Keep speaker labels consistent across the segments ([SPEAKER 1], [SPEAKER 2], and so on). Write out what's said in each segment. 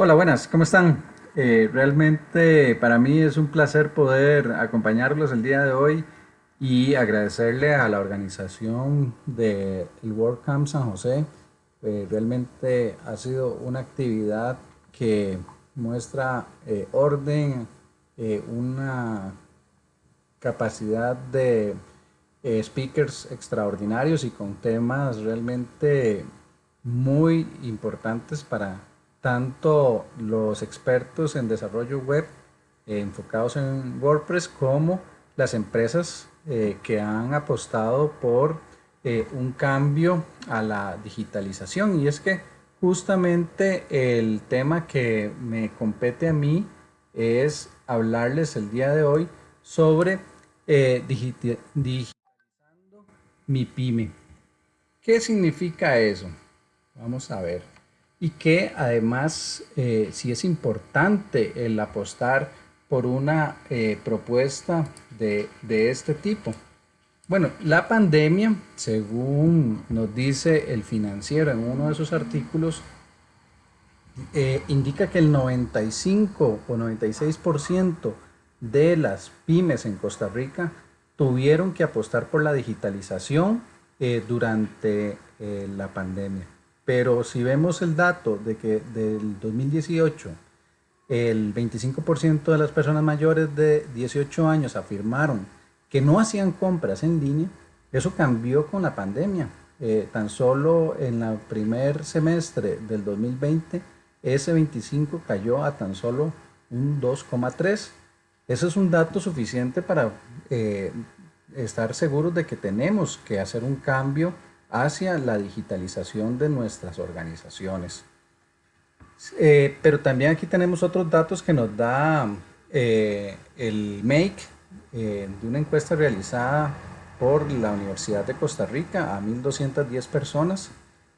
[SPEAKER 1] Hola, buenas, ¿cómo están? Eh, realmente para mí es un placer poder acompañarlos el día de hoy y agradecerle a la organización del de WordCamp San José. Eh, realmente ha sido una actividad que muestra eh, orden, una capacidad de speakers extraordinarios y con temas realmente muy importantes para tanto los expertos en desarrollo web eh, enfocados en WordPress como las empresas eh, que han apostado por eh, un cambio a la digitalización y es que justamente el tema que me compete a mí es hablarles el día de hoy sobre digitalizando mi pyme. ¿Qué significa eso? Vamos a ver y que además eh, sí es importante el apostar por una eh, propuesta de, este tipo. Bueno, la pandemia, según nos dice el financiero en uno de sus artículos, eh, indica que el 95 o 96% de las pymes en Costa Rica tuvieron que apostar por la digitalización durante la pandemia. Pero si vemos el dato de que del 2018 el 25% de las personas mayores de 18 años afirmaron que no hacían compras en línea, eso cambió con la pandemia. Eh, tan solo en el primer semestre del 2020, ese 25 cayó a tan solo un 2,3. Eso es un dato suficiente para eh, estar seguros de que tenemos que hacer un cambio hacia la digitalización de nuestras organizaciones. Eh, pero también aquí tenemos otros datos que nos da eh, el MAKE eh, de una encuesta realizada por la Universidad de Costa Rica a 1.210 personas,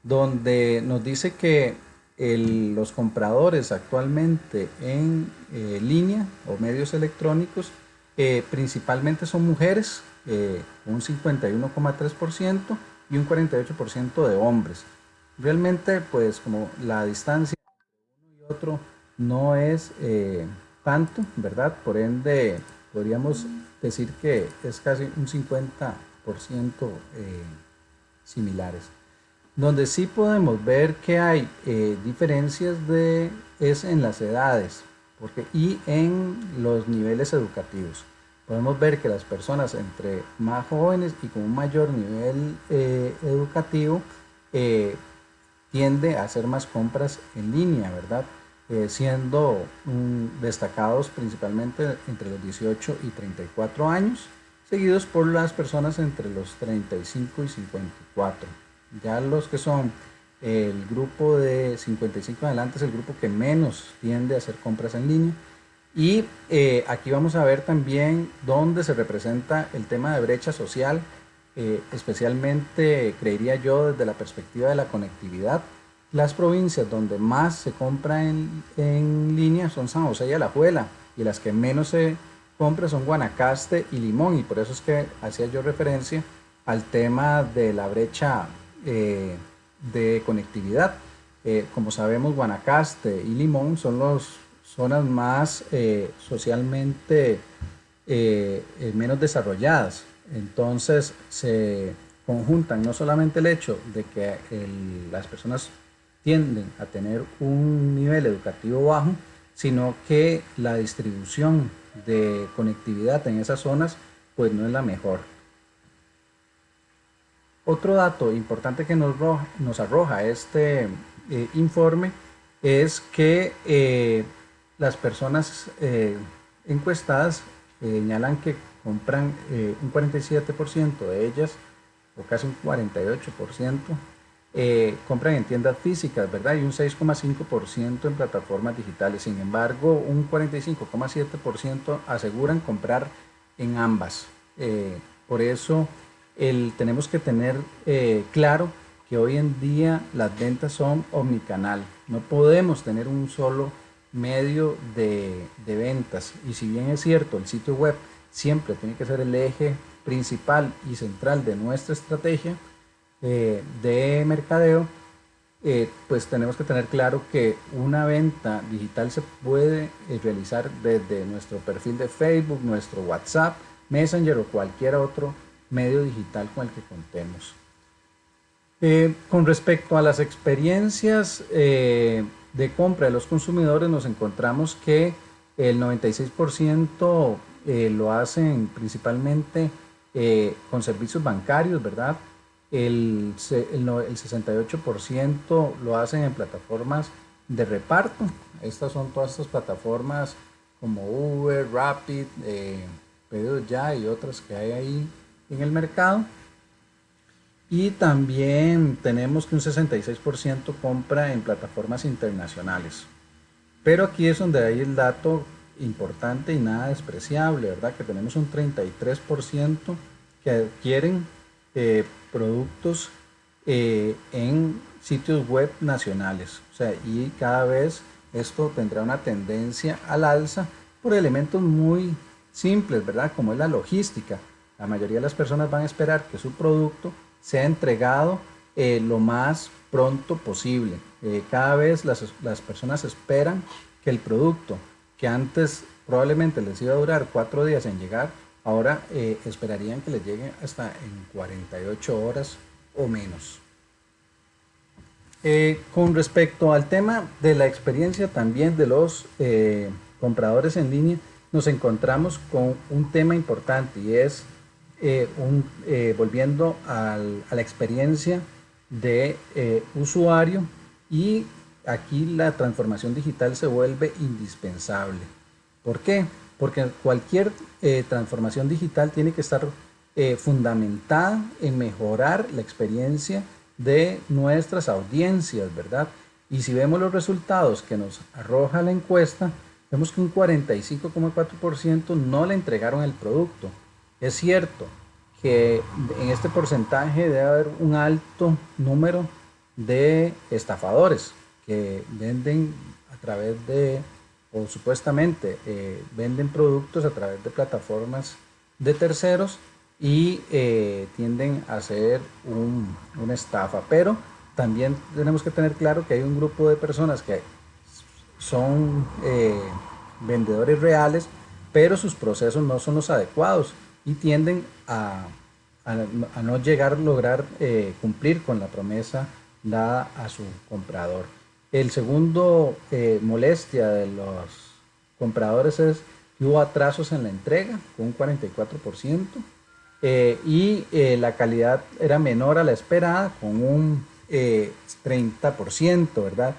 [SPEAKER 1] donde nos dice que los compradores actualmente en línea o medios electrónicos principalmente son mujeres, un 51,3%, y un 48% de hombres. Realmente, pues como la distancia entre uno y otro no es eh, tanto, ¿verdad? Por ende, podríamos decir que es casi un 50% eh, similares. Donde sí podemos ver que hay eh, diferencias de, es en las edades porque, y en los niveles educativos podemos ver que las personas entre más jóvenes y con un mayor nivel eh, educativo eh, tiende a hacer más compras en línea, ¿verdad? Eh, siendo destacados principalmente entre los 18 y 34 años, seguidos por las personas entre los 35 y 54. Ya los que son el grupo de 55 adelante es el grupo que menos tiende a hacer compras en línea y eh, aquí vamos a ver también dónde se representa el tema de brecha social, eh, especialmente creería yo desde la perspectiva de la conectividad. Las provincias donde más se compra en, en línea son San José y Alajuela y las que menos se compra son Guanacaste y Limón y por eso es que hacía yo referencia al tema de la brecha eh, de conectividad. como sabemos Guanacaste y Limón son los zonas más eh, socialmente eh, eh, menos desarrolladas. Entonces se conjuntan no solamente el hecho de que las personas tienden a tener un nivel educativo bajo, sino que la distribución de conectividad en esas zonas pues no es la mejor. Otro dato importante que nos, nos arroja este informe es que las personas eh, encuestadas eh, señalan que compran eh, un 47% de ellas, o casi un 48%, compran en tiendas físicas, ¿verdad? Y un 6,5% en plataformas digitales. Sin embargo, un 45,7% aseguran comprar en ambas. por eso tenemos que tener claro que hoy en día las ventas son omnicanal. No podemos tener un solo medio de, ventas. Y si bien es cierto, el sitio web siempre tiene que ser el eje principal y central de nuestra estrategia eh, de mercadeo, eh, pues tenemos que tener claro que una venta digital se puede eh, realizar desde nuestro perfil de Facebook, nuestro WhatsApp, Messenger o cualquier otro medio digital con el que contemos. Con respecto a las experiencias de compra de los consumidores, nos encontramos que el 96% lo hacen principalmente con servicios bancarios, ¿verdad? el, el, 68% lo hacen en plataformas de reparto. Estas son todas estas plataformas como Uber, Rapid, eh, Pedidos Ya y otras que hay ahí en el mercado. Y también tenemos que un 66% compra en plataformas internacionales. Pero aquí es donde hay el dato importante y nada despreciable, ¿verdad? Que tenemos un 33% que adquieren eh, productos eh, en sitios web nacionales. O sea, y cada vez esto tendrá una tendencia al alza por elementos muy simples, ¿verdad? Como es la logística. La mayoría de las personas van a esperar que su producto sea entregado eh, lo más pronto posible. Eh, cada vez las, las, personas esperan que el producto que antes probablemente les iba a durar cuatro días en llegar, Ahora eh, esperarían que les llegue hasta en 48 horas o menos. Con respecto al tema de la experiencia también de los compradores en línea, nos encontramos con un tema importante y es un, volviendo a la experiencia de usuario y aquí la transformación digital se vuelve indispensable. ¿Por qué? porque cualquier eh, transformación digital tiene que estar eh, fundamentada en mejorar la experiencia de nuestras audiencias, ¿verdad? Y si vemos los resultados que nos arroja la encuesta, vemos que un 45,4% no le entregaron el producto. Es cierto que en este porcentaje debe haber un alto número de estafadores que venden a través de o supuestamente eh, venden productos a través de plataformas de terceros y eh, tienden a ser una estafa. Pero también tenemos que tener claro que hay un grupo de personas que son eh, vendedores reales, pero sus procesos no son los adecuados y tienden a, a no llegar a lograr cumplir con la promesa dada a su comprador. El segundo eh, molestia de los compradores es que hubo atrasos en la entrega con un 44% eh, y eh, la calidad era menor a la esperada con un 30%, ¿verdad?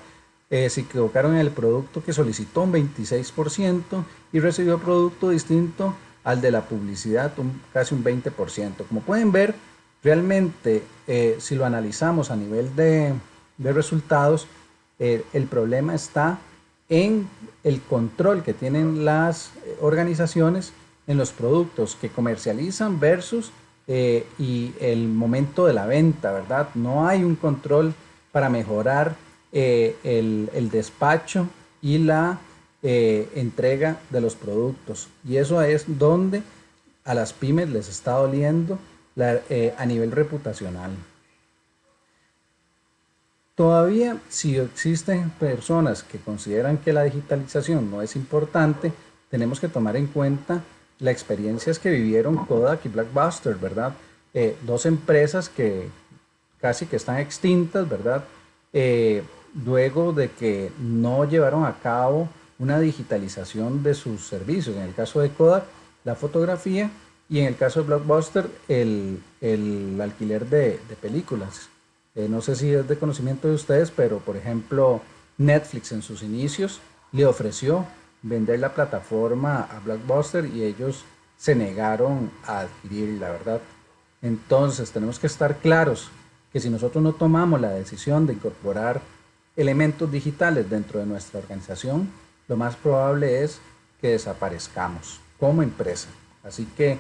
[SPEAKER 1] se equivocaron en el producto que solicitó un 26% y recibió producto distinto al de la publicidad, casi un 20%. Como pueden ver, realmente si lo analizamos a nivel de, resultados, eh, el problema está en el control que tienen las eh, organizaciones en los productos que comercializan versus eh, y el momento de la venta, ¿verdad? No hay un control para mejorar el, despacho y la entrega de los productos. Y eso es donde a las pymes les está doliendo a nivel reputacional. Todavía, si existen personas que consideran que la digitalización no es importante, tenemos que tomar en cuenta las experiencias que vivieron Kodak y Blackbuster, ¿verdad? Eh, dos empresas que casi que están extintas, ¿verdad? Eh, luego de que no llevaron a cabo una digitalización de sus servicios. En el caso de Kodak, la fotografía y en el caso de Blockbuster, el, alquiler de películas. Eh, no sé si es de conocimiento de ustedes, pero por ejemplo Netflix en sus inicios le ofreció vender la plataforma a Blockbuster y ellos se negaron a adquirir la verdad. Entonces tenemos que estar claros que si nosotros no tomamos la decisión de incorporar elementos digitales dentro de nuestra organización, lo más probable es que desaparezcamos como empresa. Así que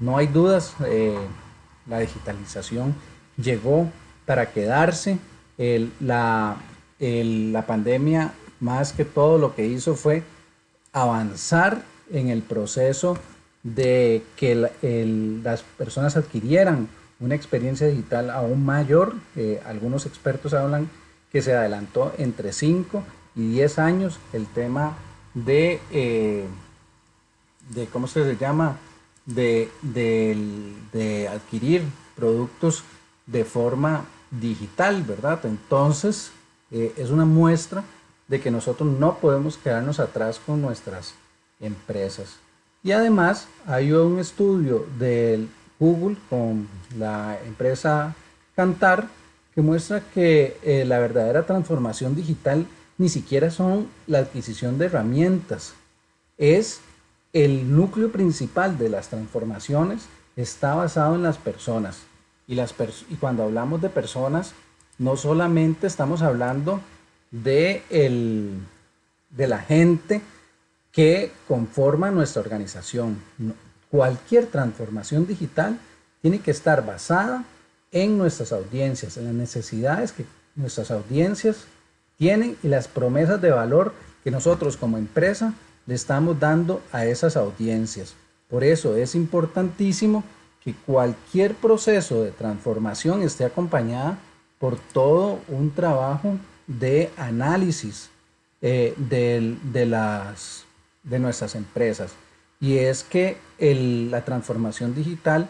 [SPEAKER 1] no hay dudas, eh, la digitalización llegó para quedarse. la, pandemia más que todo lo que hizo fue avanzar en el proceso de que las personas adquirieran una experiencia digital aún mayor. Eh, algunos expertos hablan que se adelantó entre 5 y 10 años el tema de, eh, de ¿cómo se llama? De, de, adquirir productos de forma digital, ¿verdad? Entonces, eh, es una muestra de que nosotros no podemos quedarnos atrás con nuestras empresas. Y además hay un estudio del Google con la empresa Cantar que muestra que eh, la verdadera transformación digital ni siquiera son la adquisición de herramientas, es el núcleo principal de las transformaciones está basado en las personas. Y, las y cuando hablamos de personas, no solamente estamos hablando de, el, de la gente que conforma nuestra organización. Cualquier transformación digital tiene que estar basada en nuestras audiencias, en las necesidades que nuestras audiencias tienen y las promesas de valor que nosotros como empresa le estamos dando a esas audiencias. Por eso es importantísimo que cualquier proceso de transformación esté acompañada por todo un trabajo de análisis eh, de, las, de nuestras empresas. Y es que la transformación digital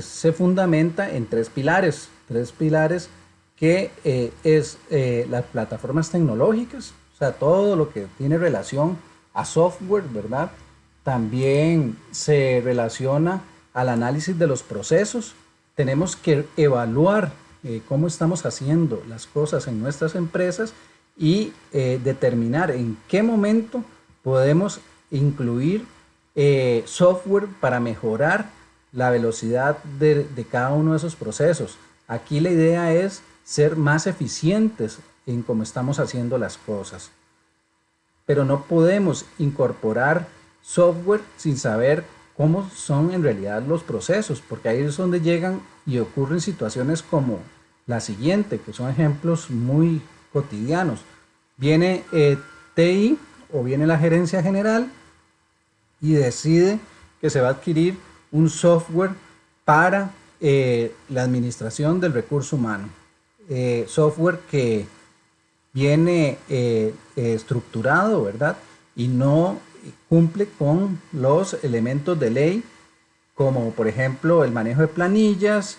[SPEAKER 1] se fundamenta en tres pilares, tres pilares que eh, es eh, las plataformas tecnológicas, o sea, todo lo que tiene relación a software, ¿verdad? También se relaciona al análisis de los procesos. Tenemos que evaluar eh, cómo estamos haciendo las cosas en nuestras empresas y determinar en qué momento podemos incluir software para mejorar la velocidad de, cada uno de esos procesos. Aquí la idea es ser más eficientes en cómo estamos haciendo las cosas. Pero no podemos incorporar software sin saber cómo son en realidad los procesos, porque ahí es donde llegan y ocurren situaciones como la siguiente, que son ejemplos muy cotidianos. Viene eh, TI o viene la gerencia general y decide que se va a adquirir un software para eh, la administración del recurso humano. Eh, software que viene eh, estructurado, ¿verdad? Y no cumple con los elementos de ley, como por ejemplo el manejo de planillas,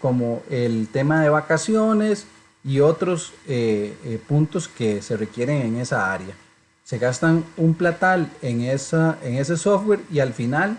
[SPEAKER 1] como el tema de vacaciones y otros puntos que se requieren en esa área. Se gastan un platal en, esa, en ese software y al final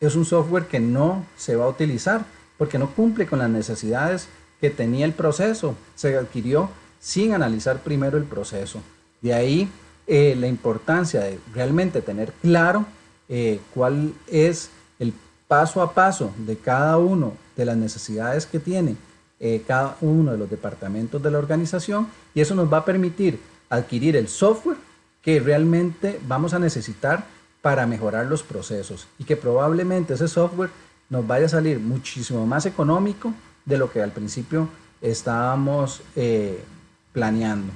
[SPEAKER 1] es un software que no se va a utilizar porque no cumple con las necesidades que tenía el proceso. Se adquirió sin analizar primero el proceso. De ahí eh, la importancia de realmente tener claro eh, cuál es el paso a paso de cada uno de las necesidades que tiene eh, cada uno de los departamentos de la organización y eso nos va a permitir adquirir el software que realmente vamos a necesitar para mejorar los procesos y que probablemente ese software nos vaya a salir muchísimo más económico de lo que al principio estábamos eh, planeando.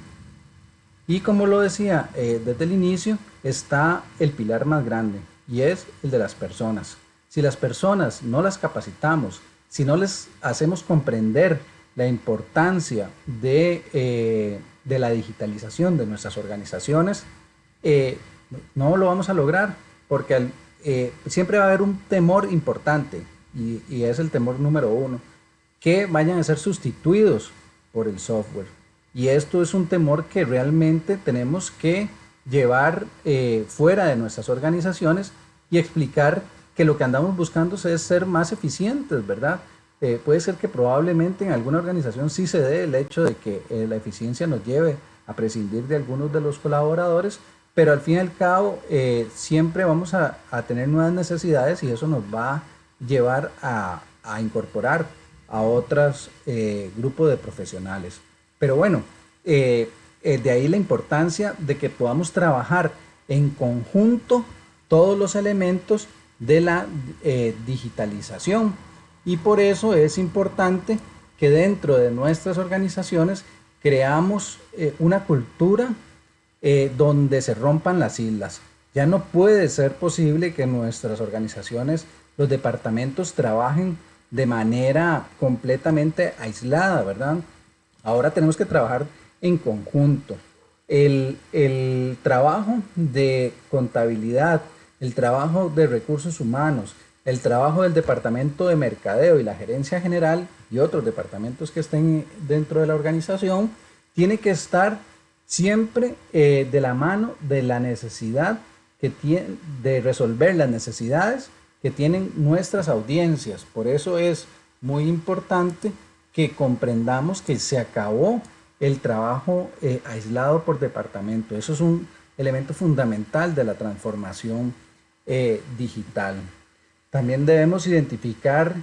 [SPEAKER 1] Y como lo decía eh, desde el inicio, está el pilar más grande y es el de las personas. Si las personas no las capacitamos, si no les hacemos comprender la importancia de, eh, de la digitalización de nuestras organizaciones, no lo vamos a lograr porque siempre va a haber un temor importante y, es el temor número uno, que vayan a ser sustituidos por el software. Y esto es un temor que realmente tenemos que llevar eh, fuera de nuestras organizaciones y explicar que lo que andamos buscando es ser más eficientes, ¿verdad? Eh, puede ser que probablemente en alguna organización sí se dé el hecho de que la eficiencia nos lleve a prescindir de algunos de los colaboradores, pero al fin y al cabo eh, siempre vamos a, tener nuevas necesidades y eso nos va a llevar a, incorporar a otros eh, grupos de profesionales. Pero bueno, eh, de ahí la importancia de que podamos trabajar en conjunto todos los elementos de la digitalización. Y por eso es importante que dentro de nuestras organizaciones creamos una cultura eh, donde se rompan las islas. Ya no puede ser posible que nuestras organizaciones, los departamentos trabajen de manera completamente aislada, ¿verdad? Ahora tenemos que trabajar en conjunto. El, el trabajo de contabilidad, el trabajo de recursos humanos, el trabajo del departamento de mercadeo y la gerencia general y otros departamentos que estén dentro de la organización, tiene que estar siempre eh, de la mano de la necesidad que tiene, de resolver las necesidades que tienen nuestras audiencias. Por eso es muy importante que comprendamos que se acabó el trabajo eh, aislado por departamento. Eso es un elemento fundamental de la transformación eh, digital. También debemos identificar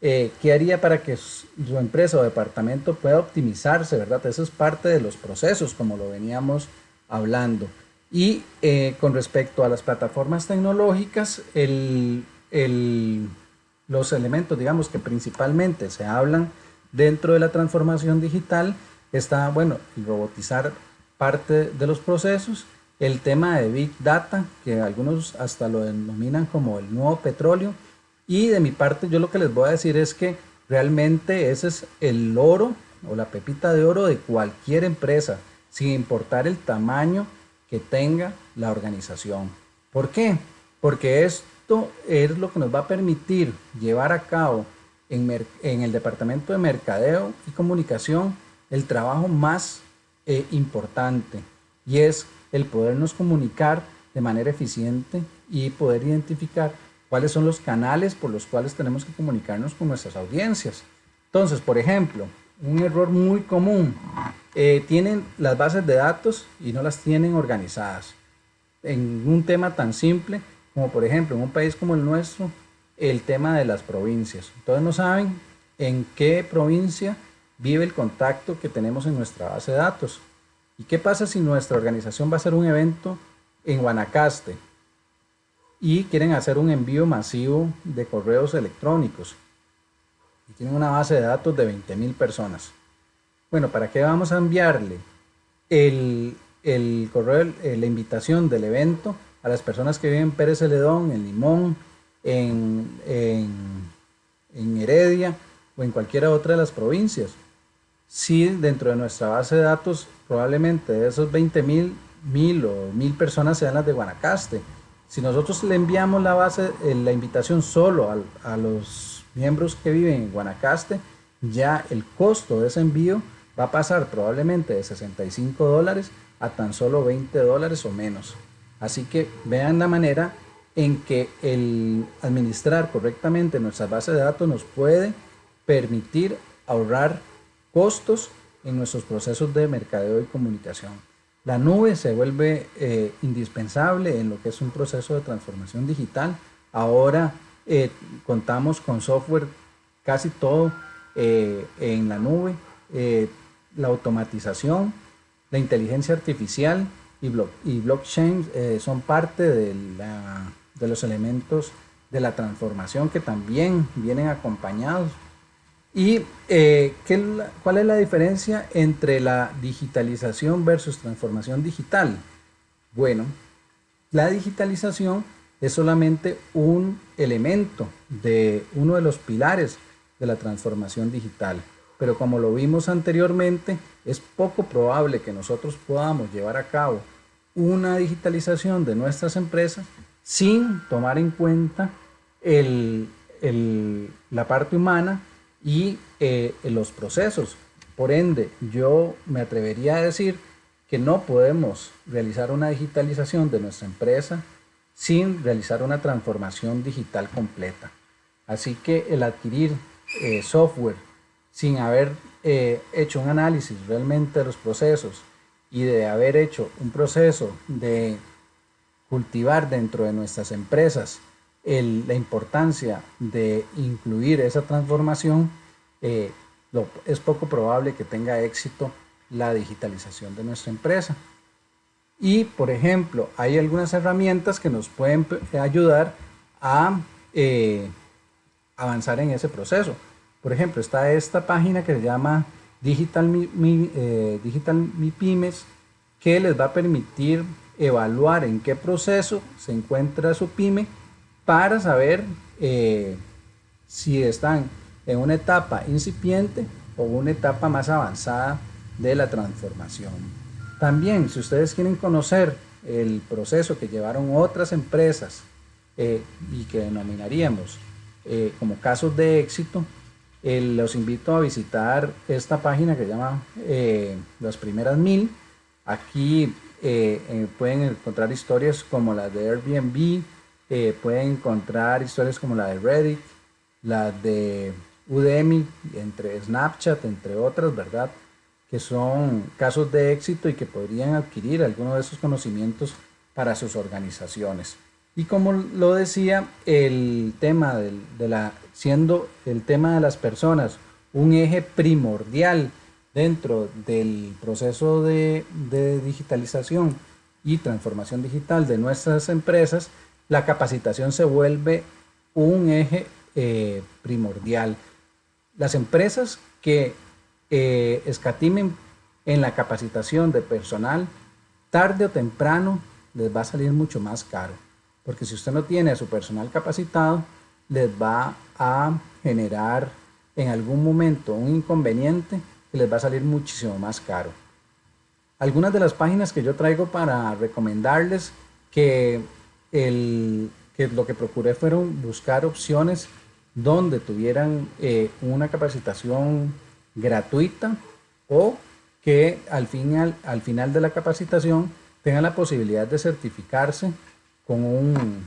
[SPEAKER 1] eh, qué haría para que su, empresa o departamento pueda optimizarse, ¿verdad? Eso es parte de los procesos, como lo veníamos hablando. Y con respecto a las plataformas tecnológicas, el, los elementos, digamos, que principalmente se hablan dentro de la transformación digital, está, bueno, robotizar parte de los procesos, el tema de Big Data, que algunos hasta lo denominan como el nuevo petróleo, y de mi parte yo lo que les voy a decir es que realmente ese es el oro o la pepita de oro de cualquier empresa, sin importar el tamaño que tenga la organización. ¿Por qué? Porque esto es lo que nos va a permitir llevar a cabo en, el departamento de mercadeo y comunicación el trabajo más eh, importante y es el podernos comunicar de manera eficiente y poder identificar cuáles son los canales por los cuales tenemos que comunicarnos con nuestras audiencias. Entonces, por ejemplo, un error muy común, eh, tienen las bases de datos y no las tienen organizadas. En un tema tan simple como por ejemplo en un país como el nuestro, el tema de las provincias. Entonces no saben en qué provincia vive el contacto que tenemos en nuestra base de datos. ¿Y qué pasa si nuestra organización va a hacer un evento en Guanacaste y quieren hacer un envío masivo de correos electrónicos? Y tienen una base de datos de 20.000 personas. Bueno, ¿para qué vamos a enviarle el, correo, eh, la invitación del evento a las personas que viven en Pérez Celedón, en Limón, en, en Heredia o en cualquiera otra de las provincias? si dentro de nuestra base de datos probablemente de esos 20 mil, mil o mil personas sean las de Guanacaste. Si nosotros le enviamos la base, eh, la invitación solo a, a los miembros que viven en Guanacaste, ya el costo de ese envío va a pasar probablemente de 65 dólares a tan solo 20 dólares o menos. Así que vean la manera en que el administrar correctamente nuestras bases de datos nos puede permitir ahorrar costos en nuestros procesos de mercadeo y comunicación. La nube se vuelve eh, indispensable en lo que es un proceso de transformación digital. Ahora eh, contamos con software casi todo eh, en la nube, la automatización, la inteligencia artificial y, blockchain son parte de, de los elementos de la transformación que también vienen acompañados ¿Y eh, cuál es la diferencia entre la digitalización versus transformación digital? Bueno, la digitalización es solamente un elemento de uno de los pilares de la transformación digital. Pero como lo vimos anteriormente, es poco probable que nosotros podamos llevar a cabo una digitalización de nuestras empresas sin tomar en cuenta la parte humana y eh, los procesos. Por ende, yo me atrevería a decir que no podemos realizar una digitalización de nuestra empresa sin realizar una transformación digital completa. Así que el adquirir eh, software sin haber eh, hecho un análisis realmente de los procesos y de haber hecho un proceso de cultivar dentro de nuestras empresas la importancia de incluir esa transformación, eh, es poco probable que tenga éxito la digitalización de nuestra empresa. Y, por ejemplo, hay algunas herramientas que nos pueden ayudar a eh, avanzar en ese proceso. Por ejemplo, está esta página que se llama Digital Mi, eh, Digital Mi Pymes, que les va a permitir evaluar en qué proceso se encuentra su pyme para saber eh, si están en una etapa incipiente o una etapa más avanzada de la transformación. También, si ustedes quieren conocer el proceso que llevaron otras empresas eh, y que denominaríamos eh, como casos de éxito, los invito a visitar esta página que se llama Las Primeras Mil. Aquí pueden encontrar historias como las de Airbnb, pueden encontrar historias como la de Reddit, la de Udemy, entre Snapchat, entre otras, ¿verdad? Que son casos de éxito y que podrían adquirir algunos de esos conocimientos para sus organizaciones. Y como lo decía, el tema de, la, siendo el tema de las personas un eje primordial dentro del proceso de, digitalización y transformación digital de nuestras empresas, la capacitación se vuelve un eje eh, primordial. Las empresas que eh, escatimen en la capacitación de personal, tarde o temprano les va a salir mucho más caro. Porque si usted no tiene a su personal capacitado, les va a generar en algún momento un inconveniente que les va a salir muchísimo más caro. Algunas de las páginas que yo traigo para recomendarles que, el, que lo que procuré fueron buscar opciones donde tuvieran eh, una capacitación gratuita o que al al final de la capacitación tengan la posibilidad de certificarse con un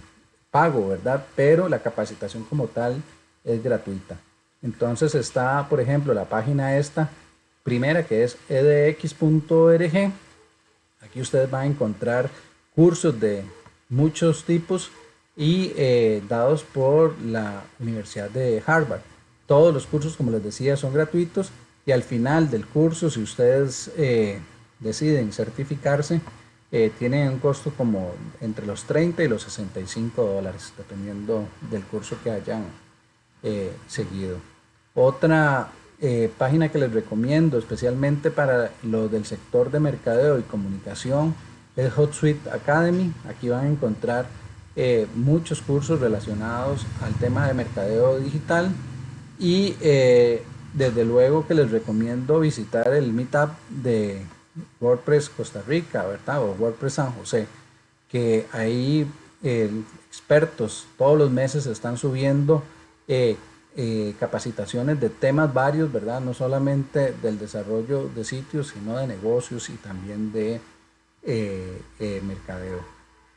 [SPEAKER 1] pago, ¿verdad? Pero la capacitación como tal es gratuita. Entonces está, por ejemplo, la página esta, primera que es edx.org. Aquí ustedes van a encontrar cursos de muchos tipos y eh, dados por la Universidad de Harvard. Todos los cursos, como les decía, son gratuitos y al final del curso, si ustedes eh, deciden certificarse, eh, tienen un costo como entre los 30 y los 65 dólares, dependiendo del curso que hayan seguido. Otra página que les recomiendo, especialmente para los del sector de mercadeo y comunicación, es HotSuite Academy. Aquí van a encontrar eh, muchos cursos relacionados al tema de mercadeo digital y eh, desde luego que les recomiendo visitar el meetup de WordPress Costa Rica, ¿verdad? O WordPress San José, que ahí eh, expertos todos los meses están subiendo capacitaciones de temas varios, ¿verdad? No solamente del desarrollo de sitios, sino de negocios y también de mercadeo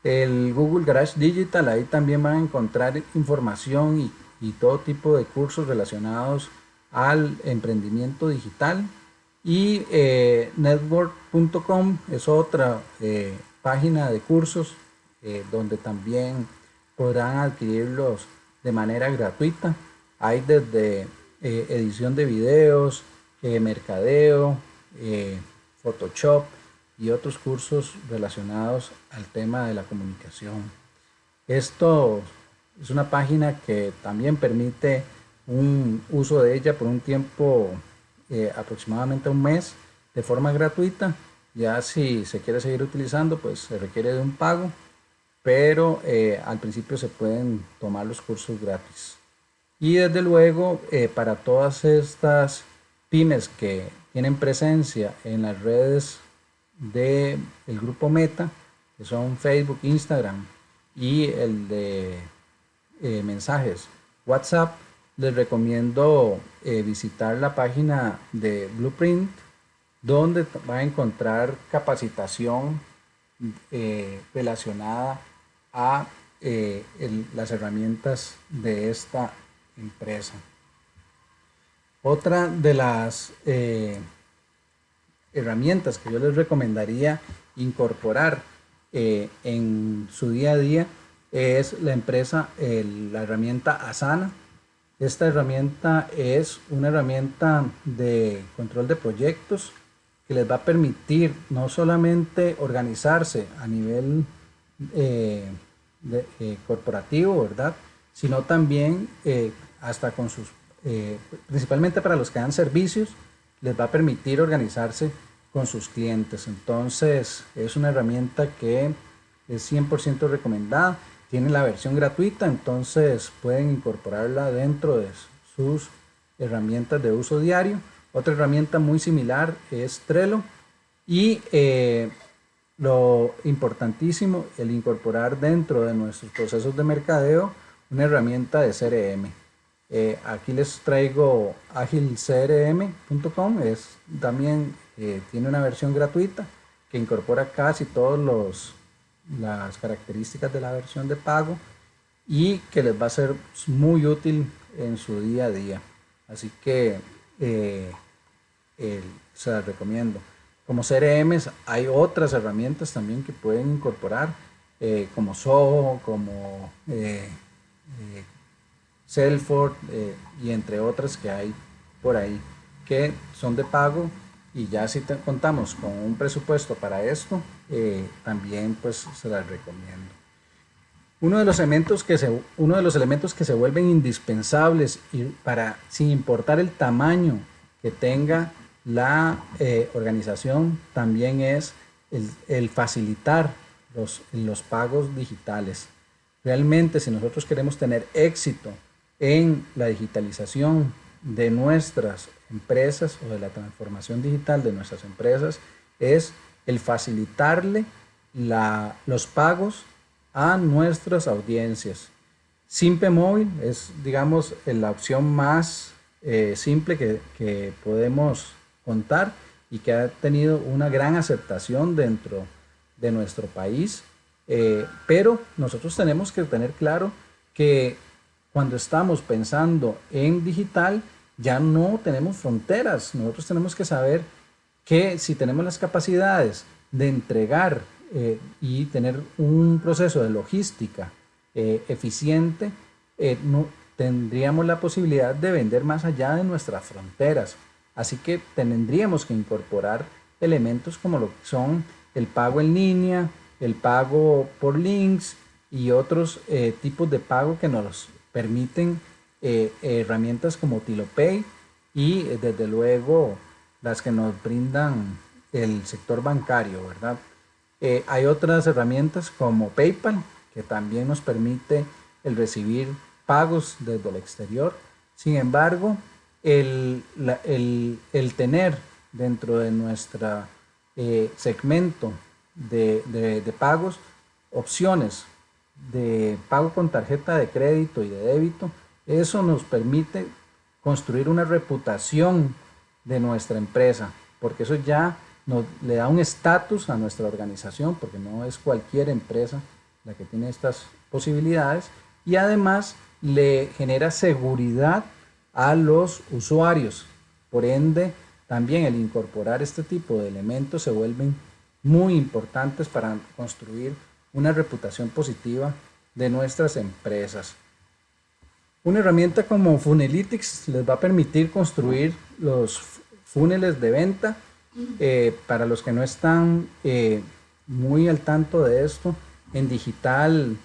[SPEAKER 1] el Google Garage Digital, ahí también van a encontrar información y, todo tipo de cursos relacionados al emprendimiento digital. Y eh, network.com es otra eh, página de cursos eh, donde también podrán adquirirlos de manera gratuita. Hay desde edición de videos, mercadeo, Photoshop, y otros cursos relacionados al tema de la comunicación. Esto es una página que también permite un uso de ella por un tiempo eh, aproximadamente un mes de forma gratuita. Ya si se quiere seguir utilizando, pues se requiere de un pago, pero eh, al principio se pueden tomar los cursos gratis. Y desde luego, eh, para todas estas pymes que tienen presencia en las redes del el grupo Meta, que son Facebook, Instagram y el de eh, mensajes WhatsApp, les recomiendo eh, visitar la página de Blueprint, donde va a encontrar capacitación eh, relacionada a las herramientas de esta empresa. Otra de las herramientas que yo les recomendaría incorporar eh, en su día a día es la empresa, la herramienta Asana. Esta herramienta es una herramienta de control de proyectos que les va a permitir no solamente organizarse a nivel eh, eh, corporativo, ¿verdad? Sino también hasta con sus, principalmente para los que dan servicios, les va a permitir organizarse con sus clientes. Entonces es una herramienta que es 100% recomendada. Tiene la versión gratuita, entonces pueden incorporarla dentro de sus herramientas de uso diario Otra herramienta muy similar es Trello y eh, lo importantísimo, el incorporar dentro de nuestros procesos de mercadeo una herramienta de CRM. Eh, aquí les traigo agilcrm.com, es también eh, tiene una versión gratuita que incorpora casi todas las características de la versión de pago y que les va a ser muy útil en su día a día. Así que se las recomiendo. Como CRM hay otras herramientas también que pueden incorporar, eh, como Soho, como eh, eh, Salesforce y entre otras que hay por ahí, que son de pago y ya si contamos con un presupuesto para esto, también pues se las recomiendo. Uno de los elementos que se, uno de los elementos que se vuelven indispensables y para, sin importar el tamaño que tenga la eh, organización también es el, facilitar los, los, pagos digitales. Realmente si nosotros queremos tener éxito en la digitalización de nuestras empresas o de la transformación digital de nuestras empresas, es el facilitarle los pagos a nuestras audiencias. Simpe Móvil es, digamos, la opción más eh, simple que, que podemos contar y que ha tenido una gran aceptación dentro de nuestro país. Eh, pero nosotros tenemos que tener claro que cuando estamos pensando en digital, ya no tenemos fronteras. Nosotros tenemos que saber que si tenemos las capacidades de entregar eh, y tener un proceso de logística eh, eficiente, no, tendríamos la posibilidad de vender más allá de nuestras fronteras. Así que tendríamos que incorporar elementos como lo que son el pago en línea, el pago por links y otros eh, tipos de pago que nos permiten eh, herramientas como TiloPay y eh, desde luego las que nos brindan el sector bancario, ¿verdad? hay otras herramientas como PayPal que también nos permite el recibir pagos desde el exterior. Sin embargo, el, el, tener dentro de nuestro eh, segmento de, de, pagos opciones de pago con tarjeta de crédito y de débito, eso nos permite construir una reputación de nuestra empresa, porque eso ya le da un estatus a nuestra organización, porque no es cualquier empresa la que tiene estas posibilidades, y además le genera seguridad a los usuarios. Por ende, también el incorporar este tipo de elementos se vuelven muy importantes para construir una reputación positiva de nuestras empresas. Una herramienta como Funelytics les va a permitir construir los funnels de venta. Eh, para los que no están eh, muy al tanto de esto, en digital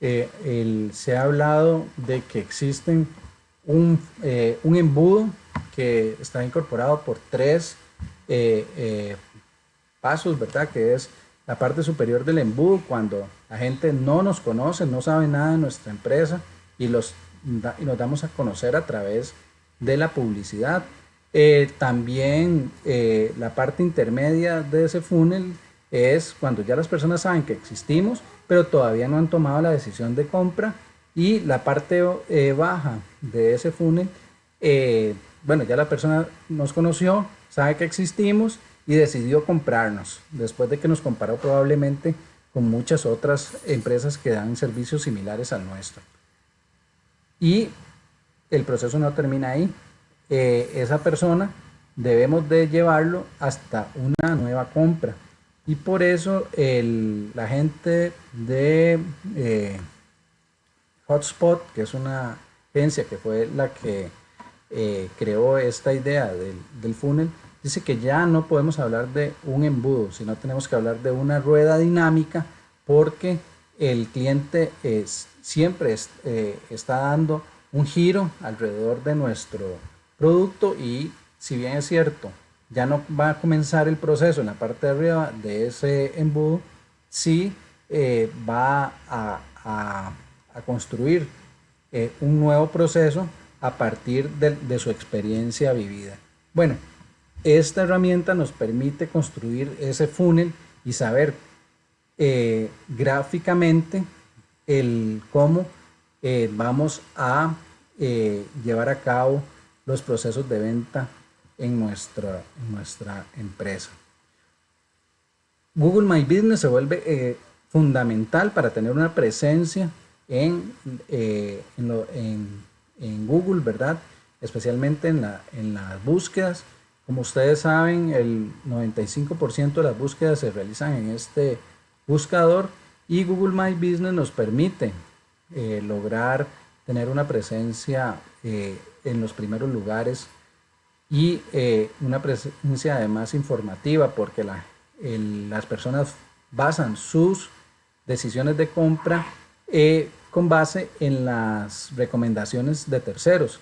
[SPEAKER 1] eh, se ha hablado de que existen eh, un, embudo que está incorporado por tres pasos, ¿verdad? Que es la parte superior del embudo, cuando la gente no nos conoce, no sabe nada de nuestra empresa y, los, y nos damos a conocer a través de la publicidad. también la parte intermedia de ese funnel es cuando ya las personas saben que existimos, pero todavía no han tomado la decisión de compra y la parte eh, baja de ese funnel, eh, bueno, ya la persona nos conoció, sabe que existimos y decidió comprarnos, después de que nos comparó probablemente con muchas otras empresas que dan servicios similares al nuestro. Y el proceso no termina ahí. Eh, esa persona debemos de llevarlo hasta una nueva compra. Y por eso el, la gente de Hotspot, que es una agencia que fue la que eh, creó esta idea del, del, funnel, dice que ya no podemos hablar de un embudo, sino tenemos que hablar de una rueda dinámica porque el cliente es, siempre eh, está dando un giro alrededor de nuestro producto y si bien es cierto, ya no va a comenzar el proceso en la parte de arriba de ese embudo, sí eh, va a a construir eh, un nuevo proceso a partir de, su experiencia vivida. Bueno, esta herramienta nos permite construir ese funnel y saber eh, gráficamente el cómo eh, vamos a eh, llevar a cabo los procesos de venta en nuestra, nuestra empresa. Google My Business se vuelve fundamental para tener una presencia en, en, Google, ¿verdad? Especialmente en, la, en las búsquedas. Como ustedes saben, el 95% de las búsquedas se realizan en este buscador y Google My Business nos permite eh, lograr tener una presencia eh, en los primeros lugares y eh, una presencia además informativa porque las personas basan sus decisiones de compra con base en las recomendaciones de terceros.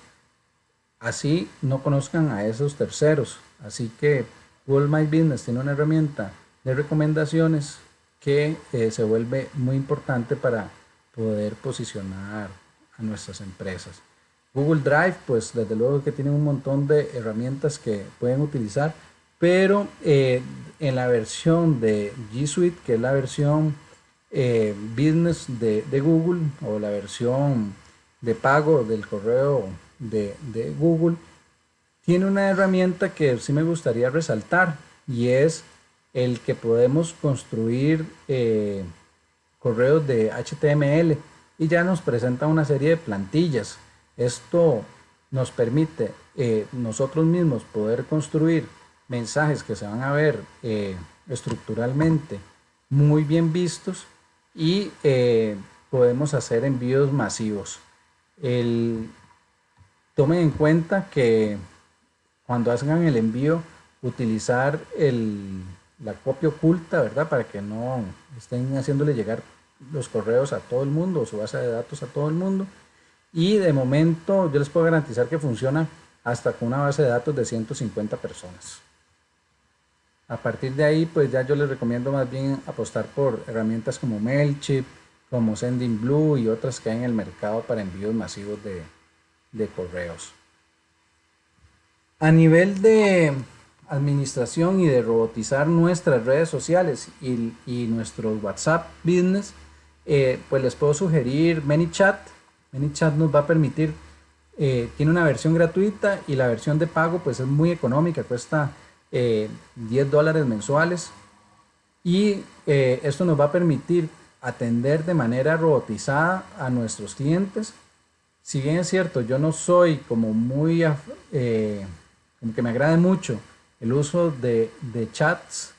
[SPEAKER 1] Así no conozcan a esos terceros. Así que Google My Business tiene una herramienta de recomendaciones que eh, se vuelve muy importante para poder posicionar a nuestras empresas. Google Drive, pues desde luego que tiene un montón de herramientas que pueden utilizar, pero eh, en la versión de G Suite, que es la versión eh, business de, Google o la versión de pago del correo de, de Google, tiene una herramienta que sí me gustaría resaltar y es el que podemos construir eh, correos de HTML y ya nos presenta una serie de plantillas. Esto nos permite eh, nosotros mismos poder construir mensajes que se van a ver eh, estructuralmente muy bien vistos y podemos hacer envíos masivos. El, tomen en cuenta que cuando hagan el envío utilizar el, la copia oculta, ¿verdad? Para que no estén haciéndole llegar los correos a todo el mundo o su base de datos a todo el mundo. Y de momento yo les puedo garantizar que funciona hasta con una base de datos de 150 personas. A partir de ahí, pues ya yo les recomiendo más bien apostar por herramientas como MailChimp, como SendingBlue y otras que hay en el mercado para envíos masivos de, de correos. A nivel de administración y de robotizar nuestras redes sociales y, y nuestros WhatsApp Business, eh, pues les puedo sugerir ManyChat. ManyChat nos va a permitir, eh, tiene una versión gratuita y la versión de pago pues es muy económica, cuesta 10 eh, dólares mensuales. Y esto nos va a permitir atender de manera robotizada a nuestros clientes. Si bien es cierto, yo no soy como muy, como que me agrade mucho el uso de, chats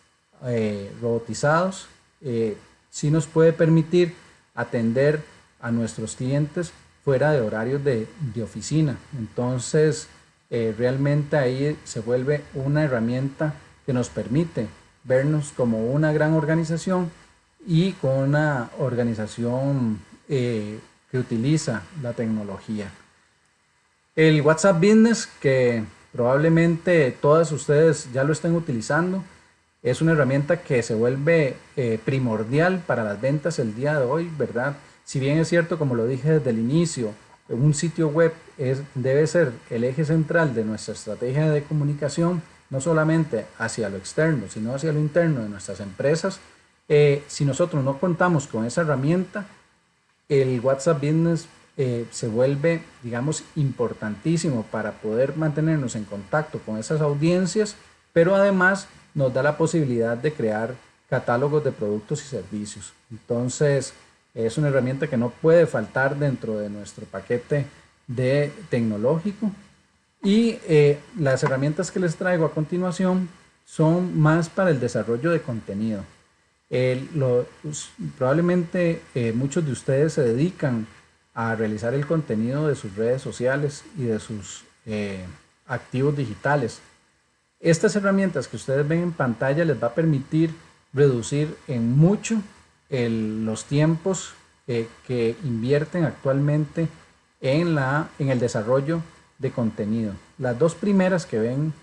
[SPEAKER 1] eh, robotizados eh, sí nos puede permitir atender a nuestros clientes fuera de horarios de, oficina. Entonces, eh, realmente ahí se vuelve una herramienta que nos permite vernos como una gran organización y con una organización que utiliza la tecnología. El WhatsApp Business, que Probablemente todas ustedes ya lo estén utilizando. Es una herramienta que se vuelve eh, primordial para las ventas el día de hoy, ¿verdad? Si bien es cierto, como lo dije desde el inicio, un sitio web debe ser el eje central de nuestra estrategia de comunicación, no solamente hacia lo externo, sino hacia lo interno de nuestras empresas. Eh, si nosotros no contamos con esa herramienta, el WhatsApp Business eh, se vuelve, digamos, importantísimo para poder mantenernos en contacto con esas audiencias, pero además nos da la posibilidad de crear catálogos de productos y servicios. Entonces, es una herramienta que no puede faltar dentro de nuestro paquete de tecnológico. Y eh, las herramientas que les traigo a continuación son más para el desarrollo de contenido. Probablemente eh, muchos de ustedes se dedican a realizar el contenido de sus redes sociales y de sus eh, activos digitales. Estas herramientas que ustedes ven en pantalla les va a permitir reducir en mucho los tiempos eh, que invierten actualmente en, la, en el desarrollo de contenido. Las dos primeras que ven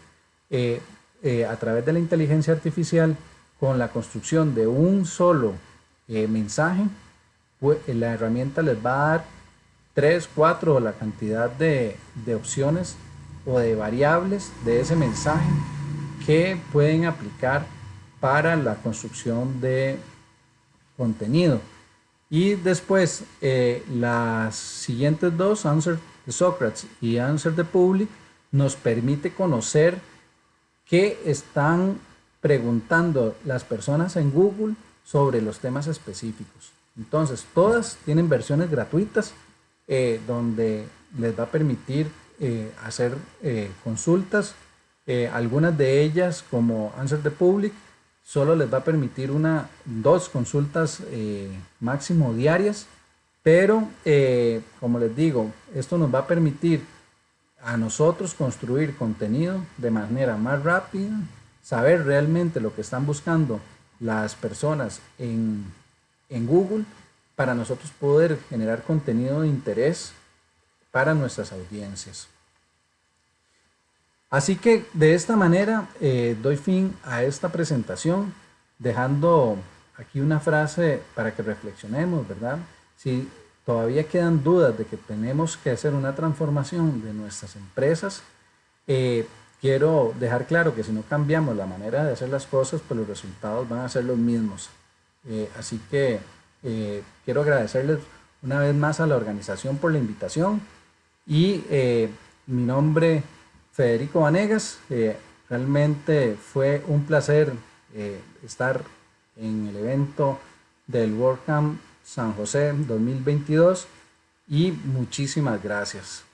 [SPEAKER 1] eh, a través de la inteligencia artificial con la construcción de un solo mensaje, pues, la herramienta les va a dar 3, 4 o la cantidad de, opciones o de variables de ese mensaje que pueden aplicar para la construcción de contenido. Y después, eh, las siguientes dos, Answer de Socrates y Answer de Public, nos permite conocer qué están preguntando las personas en Google sobre los temas específicos. Entonces, todas tienen versiones gratuitas eh, donde les va a permitir eh, hacer consultas. algunas de ellas, como Answer the Public, solo les va a permitir una, dos consultas eh, máximo diarias, pero eh, como les digo, esto nos va a permitir a nosotros construir contenido de manera más rápida, saber realmente lo que están buscando las personas en, en Google para nosotros poder generar contenido de interés para nuestras audiencias. Así que de esta manera eh, doy fin a esta presentación, dejando aquí una frase para que reflexionemos, ¿verdad? Si todavía quedan dudas de que tenemos que hacer una transformación de nuestras empresas, eh, quiero dejar claro que si no cambiamos la manera de hacer las cosas, pues los resultados van a ser los mismos. Eh, así que quiero agradecerles una vez más a la organización por la invitación y mi nombre Federico Vanegas. realmente fue un placer eh, estar en el evento del WordCamp San José 2022 y muchísimas gracias.